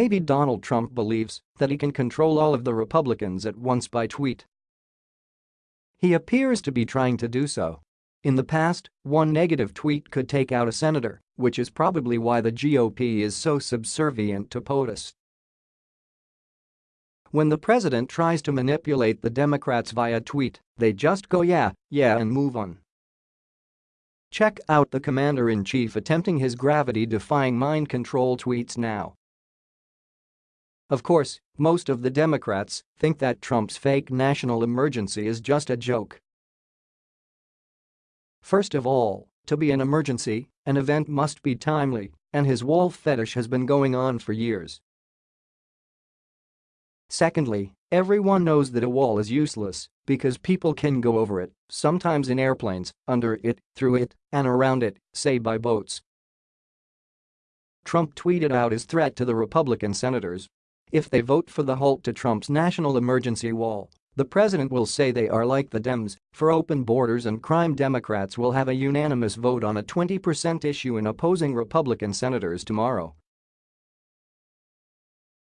Maybe Donald Trump believes that he can control all of the Republicans at once by tweet. He appears to be trying to do so. In the past, one negative tweet could take out a senator, which is probably why the GOP is so subservient to POTUS. When the president tries to manipulate the Democrats via tweet, they just go yeah, yeah and move on. Check out the commander-in-chief attempting his gravity-defying mind control tweets now. Of course, most of the Democrats think that Trump's fake national emergency is just a joke. First of all, to be an emergency, an event must be timely, and his wall fetish has been going on for years. Secondly, everyone knows that a wall is useless because people can go over it, sometimes in airplanes, under it, through it, and around it, say by boats. Trump tweeted out his threat to the Republican senators. If they vote for the halt to Trump's national emergency wall, the president will say they are like the Dems for open borders and crime Democrats will have a unanimous vote on a 20% issue in opposing Republican senators tomorrow.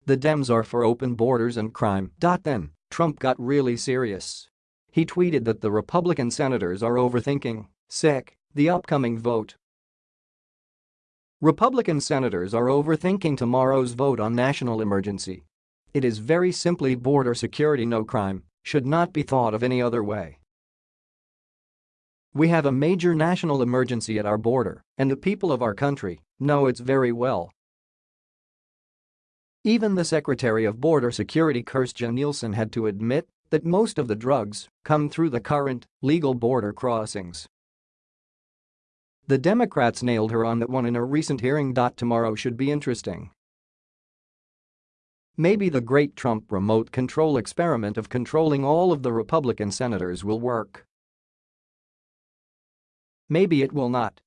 The Dems are for open borders and crime. Then, Trump got really serious. He tweeted that the Republican senators are overthinking, sick, the upcoming vote. Republican senators are overthinking tomorrow's vote on national emergency. It is very simply border security no crime, should not be thought of any other way. We have a major national emergency at our border, and the people of our country know it's very well even the Secretary of Border Security Kirstjen Nielsen had to admit that most of the drugs come through the current, legal border crossings. The Democrats nailed her on that one in a recent hearing. Tomorrow should be interesting. Maybe the great Trump remote control experiment of controlling all of the Republican senators will work. Maybe it will not,